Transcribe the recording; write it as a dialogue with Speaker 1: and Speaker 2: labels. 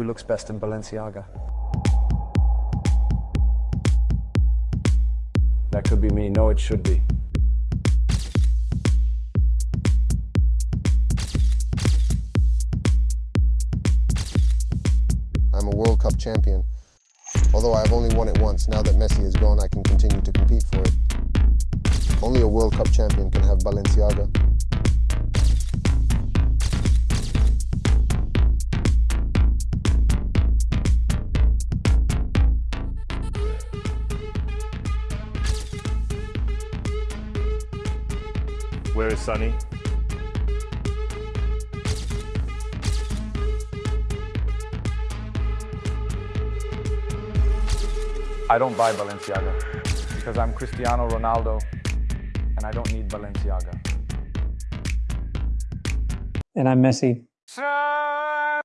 Speaker 1: Who looks best in Balenciaga? That could be me. No, it should be.
Speaker 2: I'm a World Cup champion. Although I've only won it once, now that Messi is gone, I can continue to compete for it. Only a World Cup champion can have Balenciaga.
Speaker 3: Where is Sonny?
Speaker 1: I don't buy Balenciaga because I'm Cristiano Ronaldo and I don't need Balenciaga.
Speaker 4: And I'm Messi.
Speaker 1: Son